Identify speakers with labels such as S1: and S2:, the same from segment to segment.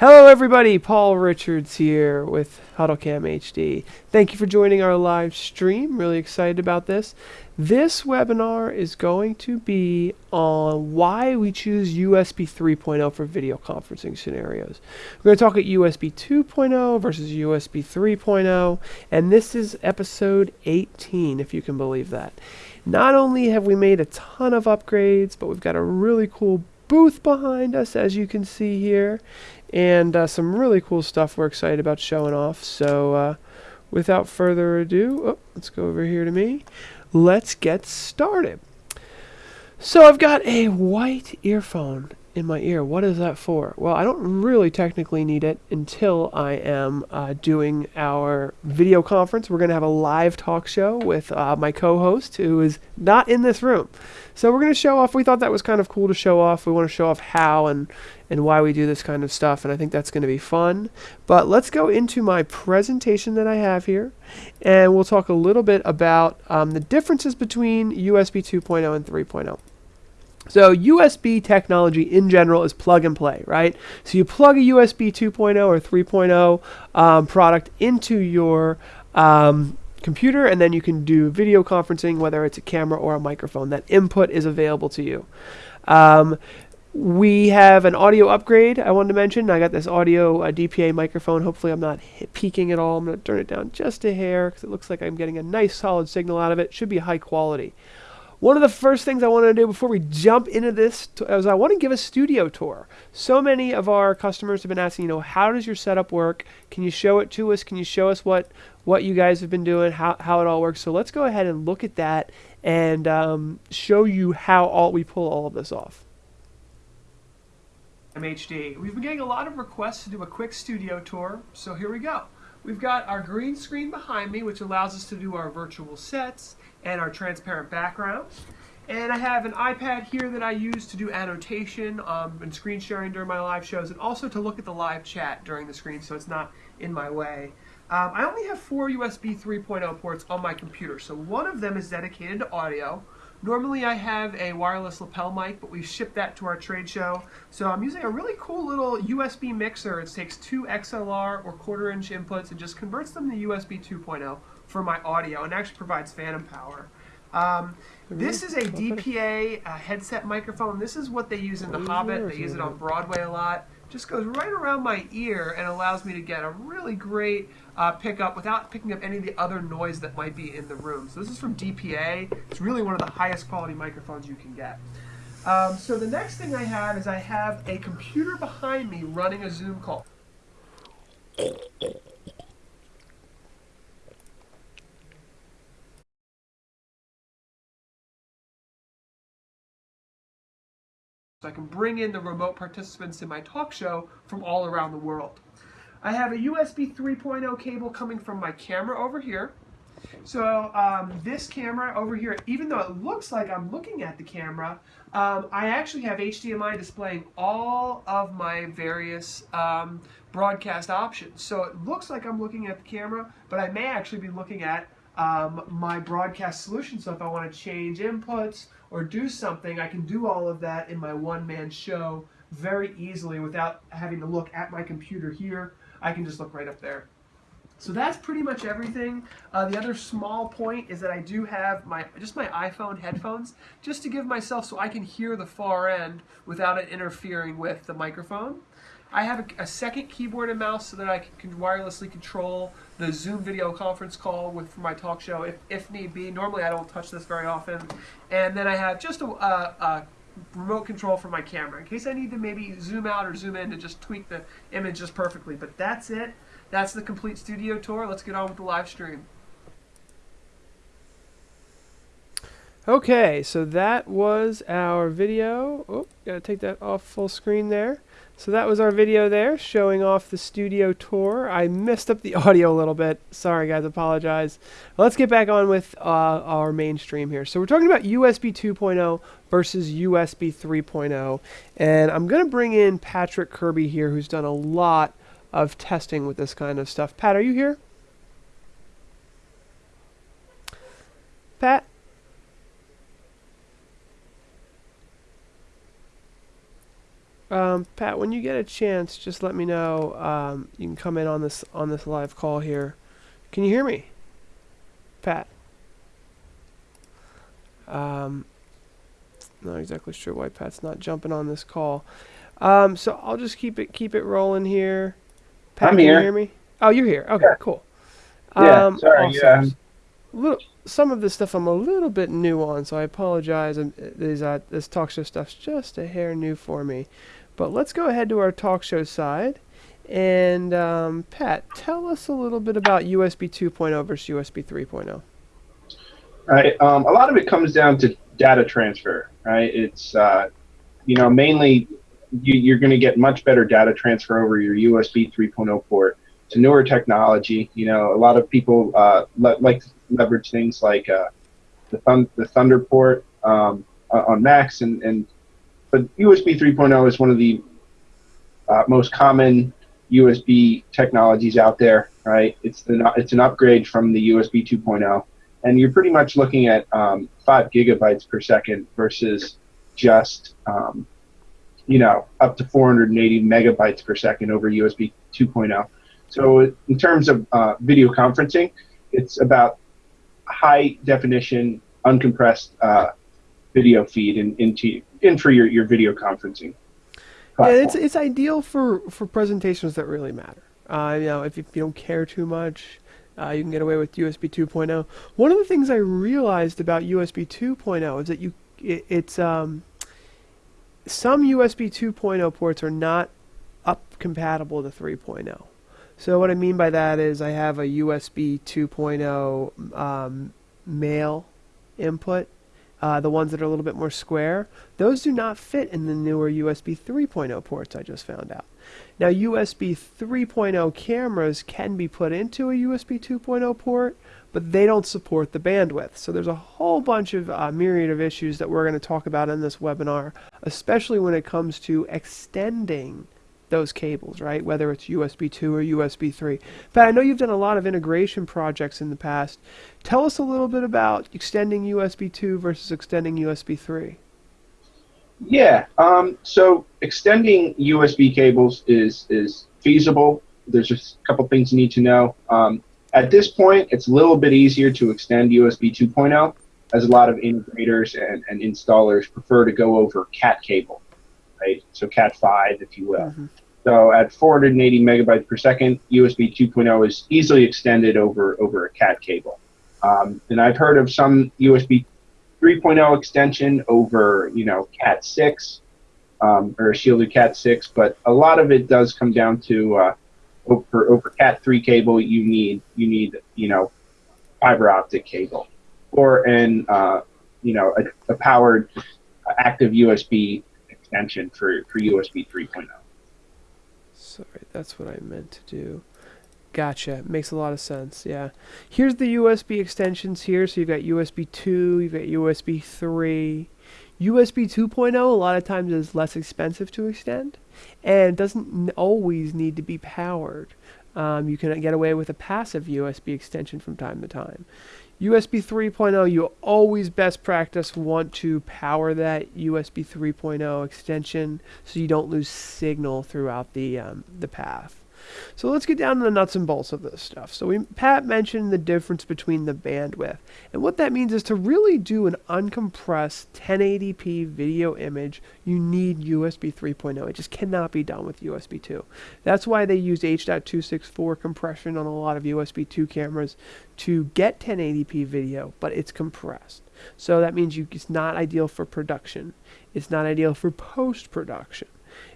S1: Hello, everybody. Paul Richards here with HuddleCam HD. Thank you for joining our live stream. Really excited about this. This webinar is going to be on why we choose USB 3.0 for video conferencing scenarios. We're going to talk at USB 2.0 versus USB 3.0, and this is episode 18, if you can believe that. Not only have we made a ton of upgrades, but we've got a really cool booth behind us, as you can see here and uh, some really cool stuff we're excited about showing off. So uh, without further ado, oh, let's go over here to me. Let's get started. So I've got a white earphone in my ear. What is that for? Well, I don't really technically need it until I am uh, doing our video conference. We're going to have a live talk show with uh, my co-host who is not in this room. So we're going to show off. We thought that was kind of cool to show off. We want to show off how and and why we do this kind of stuff, and I think that's going to be fun. But let's go into my presentation that I have here, and we'll talk a little bit about um, the differences between USB 2.0 and 3.0. So USB technology in general is plug and play, right? So you plug a USB 2.0 or 3.0 um, product into your um, computer and then you can do video conferencing, whether it's a camera or a microphone. That input is available to you. Um, we have an audio upgrade I wanted to mention. I got this audio uh, DPA microphone. Hopefully I'm not peaking at all. I'm going to turn it down just a hair because it looks like I'm getting a nice solid signal out of it. Should be high quality. One of the first things I want to do before we jump into this is I want to give a studio tour. So many of our customers have been asking, you know, how does your setup work? Can you show it to us? Can you show us what what you guys have been doing, how, how it all works? So let's go ahead and look at that and um, show you how all we pull all of this off. MHD. We've been getting a lot of requests to do a quick studio tour, so here we go. We've got our green screen behind me, which allows us to do our virtual sets and our transparent backgrounds. And I have an iPad here that I use to do annotation um, and screen sharing during my live shows, and also to look at the live chat during the screen so it's not in my way. Um, I only have four USB 3.0 ports on my computer, so one of them is dedicated to audio. Normally I have a wireless lapel mic, but we shipped that to our trade show. So I'm using a really cool little USB mixer. It takes two XLR or quarter inch inputs and just converts them to USB 2.0 for my audio and actually provides phantom power. Um, this is a DPA uh, headset microphone. This is what they use in The Hobbit. They use it on Broadway a lot. Just goes right around my ear and allows me to get a really great uh, pickup without picking up any of the other noise that might be in the room. So this is from DPA. It's really one of the highest quality microphones you can get. Um, so the next thing I have is I have a computer behind me running a Zoom call. So I can bring in the remote participants in my talk show from all around the world. I have a USB 3.0 cable coming from my camera over here. So um, this camera over here, even though it looks like I'm looking at the camera, um, I actually have HDMI displaying all of my various um, broadcast options. So it looks like I'm looking at the camera, but I may actually be looking at um, my broadcast solution. So if I want to change inputs or do something, I can do all of that in my one-man show very easily without having to look at my computer here. I can just look right up there. So that's pretty much everything. Uh, the other small point is that I do have my just my iPhone headphones just to give myself so I can hear the far end without it interfering with the microphone. I have a, a, second keyboard and mouse so that I can wirelessly control the Zoom video conference call with for my talk show if, if need be. Normally I don't touch this very often. And then I have just a, a, a remote control for my camera in case I need to maybe zoom out or zoom in to just tweak the image just perfectly. But that's it. That's the complete studio tour. Let's get on with the live stream. Okay, so that was our video. Oh, gotta take that off full screen there. So that was our video there showing off the studio tour. I messed up the audio a little bit. Sorry guys, apologize. Let's get back on with uh, our mainstream here. So we're talking about USB 2.0 versus USB 3.0. And I'm going to bring in Patrick Kirby here who's done a lot of testing with this kind of stuff. Pat, are you here? Pat? Um, Pat, when you get a chance, just let me know. Um, you can come in on this on this live call here. Can you hear me, Pat? Um, not exactly sure why Pat's not jumping on this call. Um, so I'll just keep it keep it rolling here. Pat,
S2: I'm
S1: can
S2: here.
S1: you hear me? Oh, you're here. Okay,
S2: Yeah.
S1: cool.
S2: Yeah,
S1: Um,
S2: sorry,
S1: awesome.
S2: yeah.
S1: Little, some of this stuff I'm a little bit new on, so I apologize. Um, These, uh, this talk show stuff's just a hair new for me. But let's go ahead to our talk show side. And um, Pat, tell us a little bit about USB 2.0 versus USB 3.0.
S2: right? Um, a lot of it comes down to data transfer, right? It's uh, you know mainly you, you're going to get much better data transfer over your USB 3.0 port. It's a newer technology. You know, a lot of people uh, le- like leverage things like uh, the thun- the Thunder port um, on Macs, and and but USB 3.0 is one of the uh, most common USB technologies out there, right? It's it's an upgrade from the USB 2.0 and you're pretty much looking at um, five gigabytes per second versus just um, you know up to 480 megabytes per second over USB 2.0. So in terms of uh, video conferencing, it's about high definition, uncompressed uh, video feed and into in for your, your video conferencing.
S1: Yeah, it's it's ideal for, for presentations that really matter. Uh, you know, if, if you don't care too much, uh, you can get away with USB 2.0. One of the things I realized about USB 2.0 is that you it, it's um, some USB 2.0 ports are not up compatible to 3.0. So what I mean by that is I have a USB 2.0 um, male input, uh, the ones that are a little bit more square. Those do not fit in the newer USB 3.0 ports I just found out. Now USB 3.0 cameras can be put into a USB 2.0 port, but they don't support the bandwidth. So there's a whole bunch of uh, myriad of issues that we're going to talk about in this webinar, especially when it comes to extending those cables, right? Whether it's USB 2 or USB 3. Pat, I know you've done a lot of integration projects in the past. Tell us a little bit about extending USB 2 versus extending USB 3.
S2: Yeah. Um, so extending USB cables is is feasible. There's just a couple things you need to know. Um, at this point, it's a little bit easier to extend USB 2.0, as a lot of integrators and, and installers prefer to go over CAT cable, right? So CAT 5, if you will.
S1: Mhm.
S2: So at 480 megabytes per second, USB 2.0 is easily extended over over a CAT cable. Um, and I've heard of some USB 3.0 extension over, you know, Cat 6 um, or shielded Cat 6, but a lot of it does come down to uh, over over Cat 3 cable. You need you need you know fiber optic cable or an uh, you know a, a powered active USB extension for for USB 3.0.
S1: Sorry, that's what I meant to do. Gotcha. Makes a lot of sense. Yeah. Here's the USB extensions here. So you've got USB 2, you've got USB 3. USB 2.0 a lot of times is less expensive to extend and doesn't always need to be powered. Um, you can get away with a passive USB extension from time to time. USB 3.0, you always best practice want to power that USB 3.0 extension so you don't lose signal throughout the um, the path. So let's get down to the nuts and bolts of this stuff. So we Pat mentioned the difference between the bandwidth. And what that means is to really do an uncompressed 1080p video image, you need USB 3.0. It just cannot be done with USB 2. That's why they use H.264 compression on a lot of USB 2 cameras to get 1080p video, but it's compressed. So that means you, it's not ideal for production. It's not ideal for post production.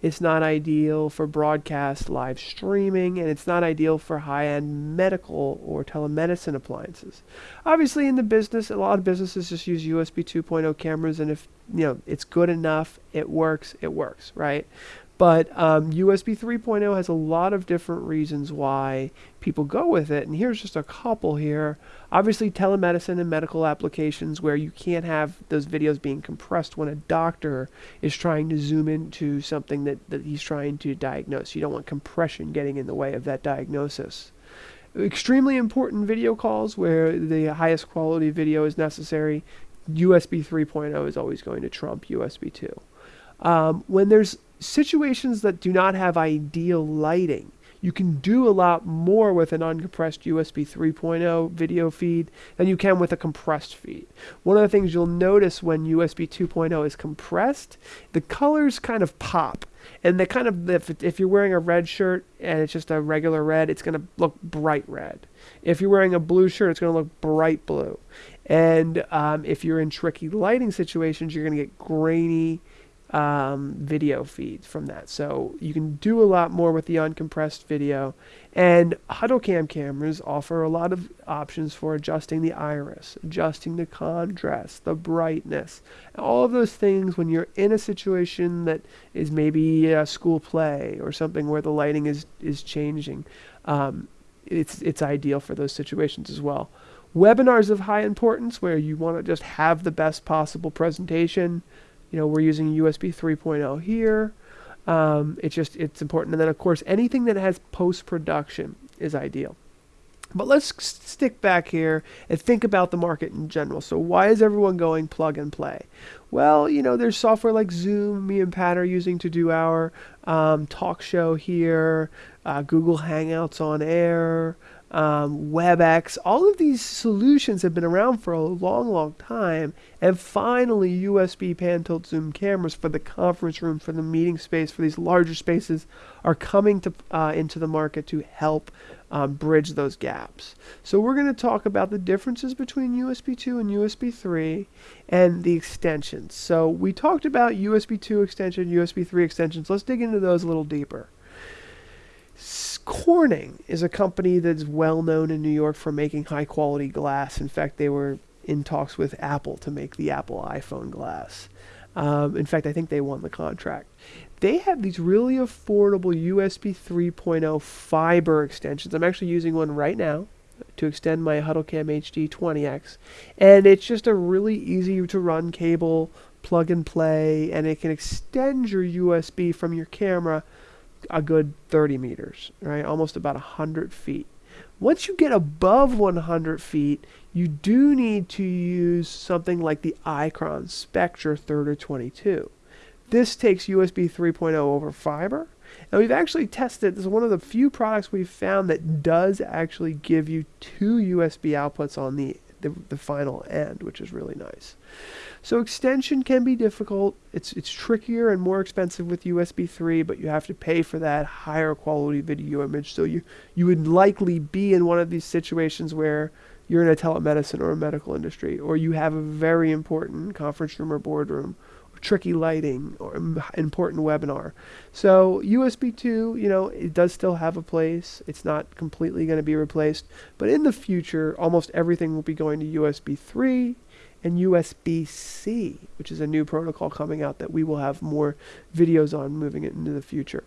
S1: It's not ideal for broadcast live streaming, and it's not ideal for high end medical or telemedicine appliances. Obviously, in the business, a lot of businesses just use USB 2.0 cameras, and if you know it's good enough, it works, it works, right? But um, USB 3.0 has a lot of different reasons why people go with it, and here's just a couple here. Obviously, telemedicine and medical applications where you can't have those videos being compressed when a doctor is trying to zoom into something that, that he's trying to diagnose. You don't want compression getting in the way of that diagnosis. Extremely important video calls where the highest quality video is necessary. USB 3.0 is always going to trump USB 2. Um, when there's situations that do not have ideal lighting, you can do a lot more with an uncompressed USB 3.0 video feed than you can with a compressed feed. One of the things you'll notice when USB 2.0 is compressed, the colors kind of pop. And they kind of, if, if you're wearing a red shirt and it's just a regular red, it's going to look bright red. If you're wearing a blue shirt, it's going to look bright blue. And um, if you're in tricky lighting situations, you're going to get grainy, um, video feeds from that. So you can do a lot more with the uncompressed video. And HuddleCam cameras offer a lot of options for adjusting the iris, adjusting the contrast, the brightness, all of those things when you're in a situation that is maybe a school play or something where the lighting is, is changing. Um, it's, it's ideal for those situations as well. Webinars of high importance where you want to just have the best possible presentation you know, we're using USB 3.0 here. Um, it's just, it's important. And then, of course, anything that has post-production is ideal. But let's stick back here and think about the market in general. So why is everyone going plug and play? Well, you know, there's software like Zoom, me and Pat are using to do our um, talk show here, uh, Google Hangouts on air, um, WebEx, all of these solutions have been around for a long, long time. And finally, USB pan tilt zoom cameras for the conference room, for the meeting space, for these larger spaces are coming to uh, into the market to help um, bridge those gaps. So we're going to talk about the differences between USB 2 and USB 3 and the extensions. So we talked about USB 2 extension, USB 3 extensions. Let's dig into those a little deeper. Corning is a company that's well known in New York for making high quality glass. In fact, they were in talks with Apple to make the Apple iPhone glass. Um, in fact, I think they won the contract. They have these really affordable USB 3.0 fiber extensions. I'm actually using one right now to extend my HuddleCam HD 20X. And it's just a really easy to run cable, plug and play, and it can extend your USB from your camera a good 30 meters, right? Almost about 100 feet. Once you get above 100 feet, you do need to use something like the Icron Spectra 3022. This takes USB 3.0 over fiber. And we've actually tested, this is one of the few products we've found that does actually give you two USB outputs on the, the, the final end, which is really nice. So extension can be difficult. It's it's trickier and more expensive with USB 3, but you have to pay for that higher quality video image. So you you would likely be in one of these situations where you're in a telemedicine or a medical industry, or you have a very important conference room or boardroom, tricky lighting, or important webinar. So USB 2, you know, it does still have a place. It's not completely going to be replaced, but in the future, almost everything will be going to USB 3 and USB-C, which is a new protocol coming out that we will have more videos on moving it into the future.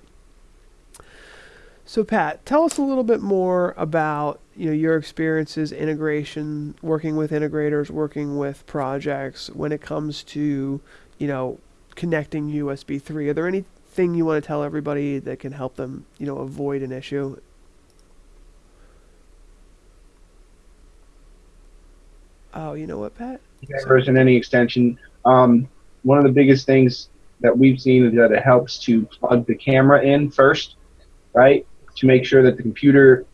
S1: So Pat, tell us a little bit more about you know your experiences, integration, working with integrators, working with projects when it comes to you know connecting USB 3. Are there anything you want to tell everybody that can help them you know avoid an issue? Oh, you know what, Pat?
S2: version any extension. Um, one of the biggest things that we've seen is that it helps to plug the camera in first, right, to make sure that the computer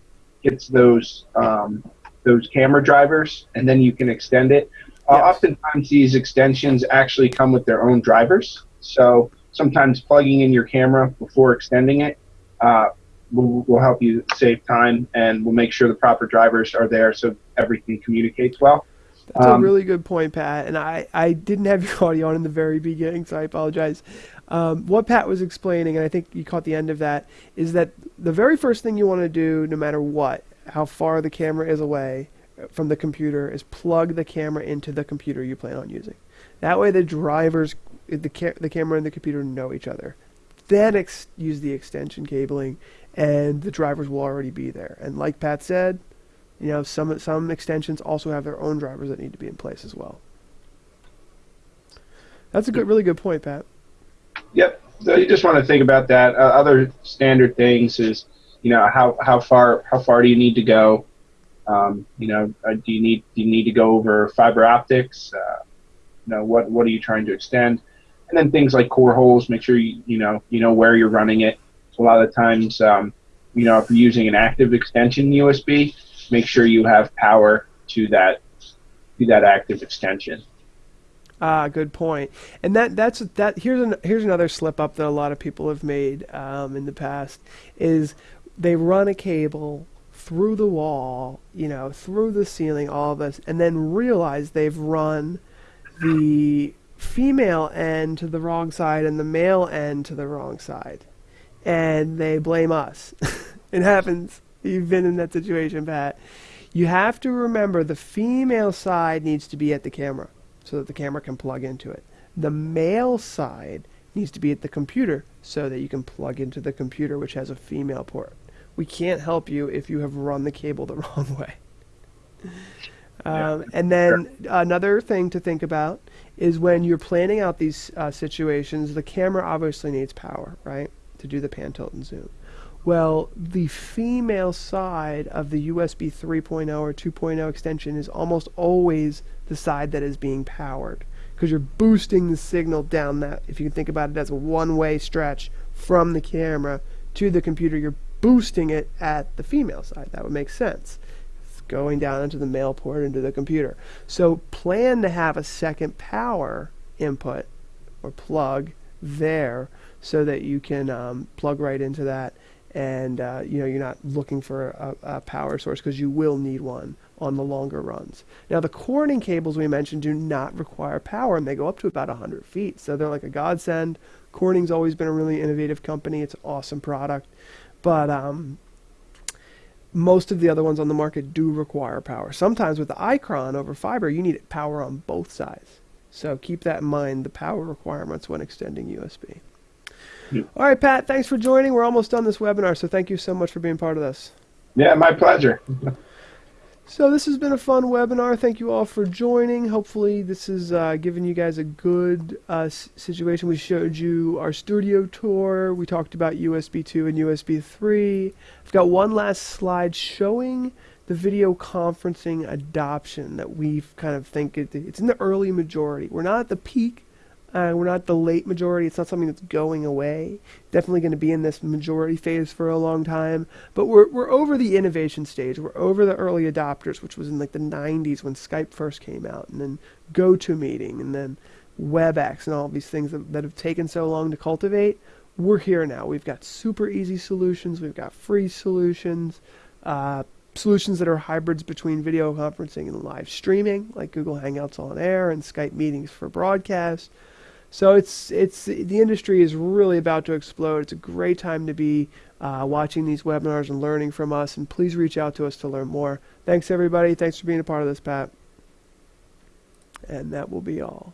S2: gets those um, those camera drivers, and then you can extend it. Uh, Oftentimes, these extensions actually come with their own drivers, so sometimes plugging in your camera before extending it uh, will, will help you save time, and will make sure the proper drivers are there so everything communicates well.
S1: That's um, a really good point, Pat. And I, I didn't have your audio on in the very beginning, so I apologize. Um, what Pat was explaining, and I think you caught the end of that, is that the very first thing you want to do, no matter what, how far the camera is away from the computer, is plug the camera into the computer you plan on using. That way, the drivers, the, ca- the camera and the computer know each other. Then ex- use the extension cabling, and the drivers will already be there. And like Pat said, you know, some some extensions also have their own drivers that need to be in place as well. That's a good, really good point, Pat.
S2: Yep. So you just want to think about that. Uh, other standard things is, you know, how how far how far do you need to go? Um, you know, uh, do you need do you need to go over fiber optics? Uh, you know, what what are you trying to extend? and then things like core holes. Make sure you you know you know where you're running it. So a lot of times, um, you know, if you're using an active extension USB, make sure you have power to that to that active extension.
S1: Ah, good point. And that that's that. Here's an here's another slip up that a lot of people have made um, in the past is they run a cable through the wall, you know, through the ceiling, all of this, and then realize they've run the female end to the wrong side and the male end to the wrong side, and they blame us. it happens. You've been in that situation, Pat. You have to remember the female side needs to be at the camera so that the camera can plug into it. The male side needs to be at the computer so that you can plug into the computer, which has a female port. We can't help you if you have run the cable the wrong way. Um, and then another thing to think about is when you're planning out these uh, situations, the camera obviously needs power, right, to do the pan, tilt, and zoom. Well, the female side of the USB 3.0 or 2.0 extension is almost always the side that is being powered because you're boosting the signal down that if you can think about it as a one-way stretch from the camera to the computer you're boosting it at the female side that would make sense it's going down into the male port into the computer so plan to have a second power input or plug there so that you can um, plug right into that and uh, you know you're not looking for a, a power source because you will need one on the longer runs. Now, the Corning cables we mentioned do not require power, and they go up to about 100 feet, so they're like a godsend. Corning's always been a really innovative company. It's an awesome product, but um, most of the other ones on the market do require power. Sometimes with the Icron over fiber, you need power on both sides. So keep that in mind, the power requirements when extending USB. Yeah. All right, Pat, thanks for joining. We're almost done this webinar, so thank you so much for being part of this.
S2: Yeah, my pleasure.
S1: So this has been a fun webinar. Thank you all for joining. Hopefully this has uh, given you guys a good uh, situation. We showed you our studio tour. We talked about USB 2 and USB 3. I've got one last slide showing the video conferencing adoption that we kind of think it, it's in the early majority. We're not at the peak uh, we're not the late majority. It's not something that's going away. Definitely going to be in this majority phase for a long time. But we're we're over the innovation stage. We're over the early adopters, which was in like the 90s when Skype first came out, and then GoToMeeting, and then WebEx, and all these things that, that have taken so long to cultivate. We're here now. We've got super easy solutions. We've got free solutions. Uh, solutions that are hybrids between video conferencing and live streaming, like Google Hangouts on Air and Skype meetings for broadcast. So it's it's the industry is really about to explode. It's a great time to be uh, watching these webinars and learning from us. And please reach out to us to learn more. Thanks everybody. Thanks for being a part of this, Pat. And that will be all.